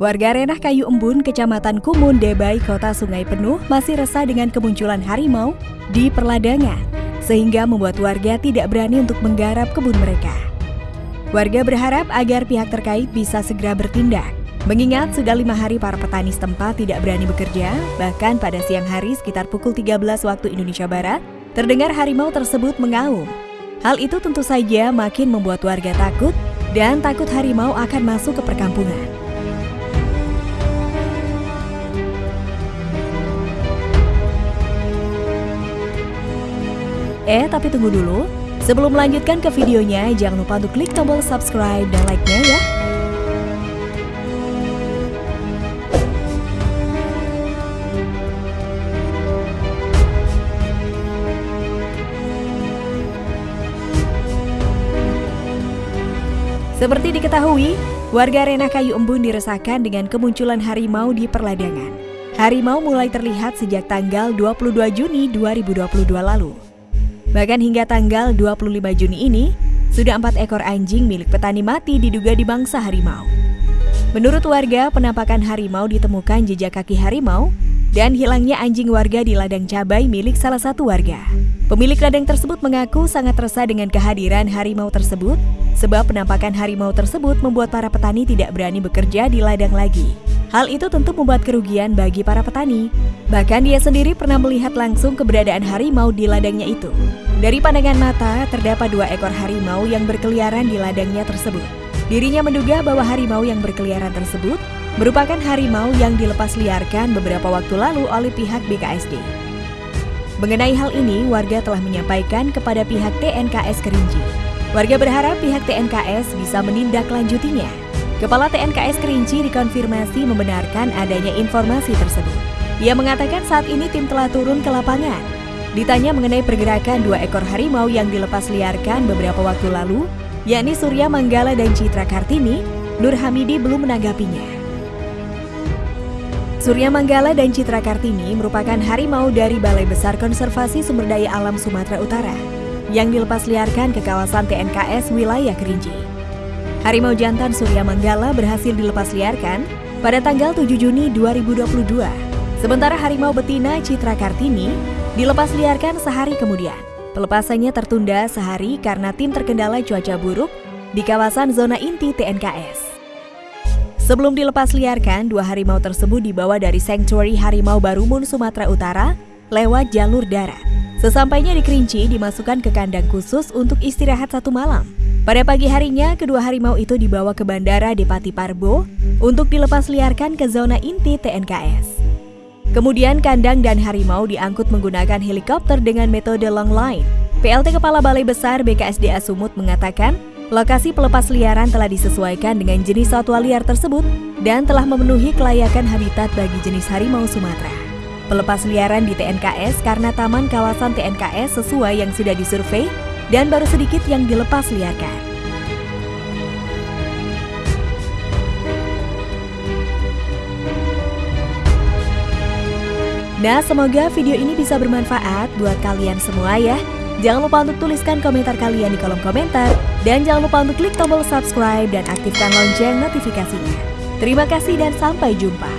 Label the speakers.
Speaker 1: Warga Renah Kayu Embun, Kecamatan Kumun, Debai, Kota Sungai Penuh masih resah dengan kemunculan harimau di perladangan, sehingga membuat warga tidak berani untuk menggarap kebun mereka. Warga berharap agar pihak terkait bisa segera bertindak, mengingat sudah lima hari para petani setempat tidak berani bekerja, bahkan pada siang hari sekitar pukul 13 waktu Indonesia Barat, terdengar harimau tersebut mengaum. Hal itu tentu saja makin membuat warga takut dan takut harimau akan masuk ke perkampungan. Eh, tapi tunggu dulu. Sebelum melanjutkan ke videonya, jangan lupa untuk klik tombol subscribe dan like-nya ya. Seperti diketahui, warga Renah Kayu Embun diresahkan dengan kemunculan harimau di perladangan. Harimau mulai terlihat sejak tanggal 22 Juni 2022 lalu. Bahkan hingga tanggal 25 Juni ini, sudah empat ekor anjing milik petani mati diduga di bangsa harimau. Menurut warga, penampakan harimau ditemukan jejak kaki harimau dan hilangnya anjing warga di ladang cabai milik salah satu warga. Pemilik ladang tersebut mengaku sangat resah dengan kehadiran harimau tersebut sebab penampakan harimau tersebut membuat para petani tidak berani bekerja di ladang lagi. Hal itu tentu membuat kerugian bagi para petani. Bahkan dia sendiri pernah melihat langsung keberadaan harimau di ladangnya itu. Dari pandangan mata, terdapat dua ekor harimau yang berkeliaran di ladangnya tersebut. Dirinya menduga bahwa harimau yang berkeliaran tersebut merupakan harimau yang dilepas liarkan beberapa waktu lalu oleh pihak BKSD. Mengenai hal ini, warga telah menyampaikan kepada pihak TNKS Kerinci. Warga berharap pihak TNKS bisa menindaklanjutinya Kepala TNKS Kerinci dikonfirmasi membenarkan adanya informasi tersebut. Ia mengatakan saat ini tim telah turun ke lapangan. Ditanya mengenai pergerakan dua ekor harimau yang dilepas liarkan beberapa waktu lalu, yakni Surya Manggala dan Citra Kartini, Nur Hamidi belum menanggapinya. Surya Manggala dan Citra Kartini merupakan harimau dari Balai Besar Konservasi Sumber Daya Alam Sumatera Utara yang dilepas liarkan ke kawasan TNKS wilayah Kerinci. Harimau jantan Surya Manggala berhasil dilepas liarkan pada tanggal 7 Juni 2022. Sementara harimau betina Citra Kartini dilepas liarkan sehari kemudian. Pelepasannya tertunda sehari karena tim terkendala cuaca buruk di kawasan zona inti TNKS. Sebelum dilepas liarkan, dua harimau tersebut dibawa dari Sanctuary Harimau Barumun, Sumatera Utara lewat jalur darat. Sesampainya di Kerinci, dimasukkan ke kandang khusus untuk istirahat satu malam. Pada pagi harinya, kedua harimau itu dibawa ke Bandara Depati Parbo untuk dilepas liarkan ke zona inti TNKS. Kemudian kandang dan harimau diangkut menggunakan helikopter dengan metode long line. PLT Kepala Balai Besar BKSDA Sumut mengatakan, lokasi pelepas liaran telah disesuaikan dengan jenis satwa liar tersebut dan telah memenuhi kelayakan habitat bagi jenis harimau Sumatera. Pelepas liaran di TNKS karena taman kawasan TNKS sesuai yang sudah disurvei dan baru sedikit yang dilepas liarkan. Nah, semoga video ini bisa bermanfaat buat kalian semua ya. Jangan lupa untuk tuliskan komentar kalian di kolom komentar. Dan jangan lupa untuk klik tombol subscribe dan aktifkan lonceng notifikasinya. Terima kasih dan sampai jumpa.